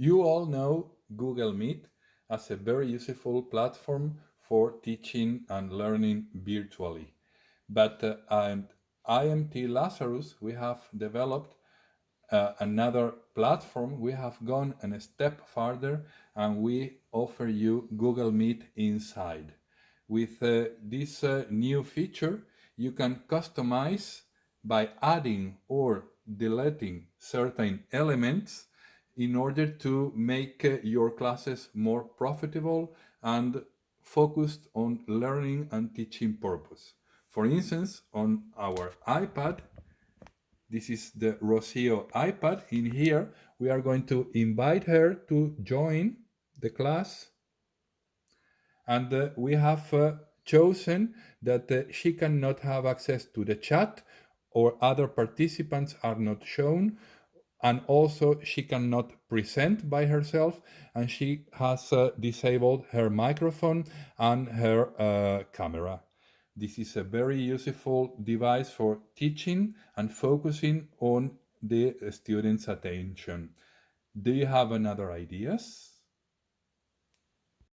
You all know Google Meet as a very useful platform for teaching and learning virtually. But uh, at IMT Lazarus, we have developed uh, another platform. We have gone a step further and we offer you Google Meet inside. With uh, this uh, new feature, you can customize by adding or deleting certain elements in order to make uh, your classes more profitable and focused on learning and teaching purpose. For instance, on our iPad, this is the Rocio iPad. In here, we are going to invite her to join the class. And uh, we have uh, chosen that uh, she cannot have access to the chat or other participants are not shown and also she cannot present by herself and she has uh, disabled her microphone and her uh, camera. This is a very useful device for teaching and focusing on the students' attention. Do you have another ideas?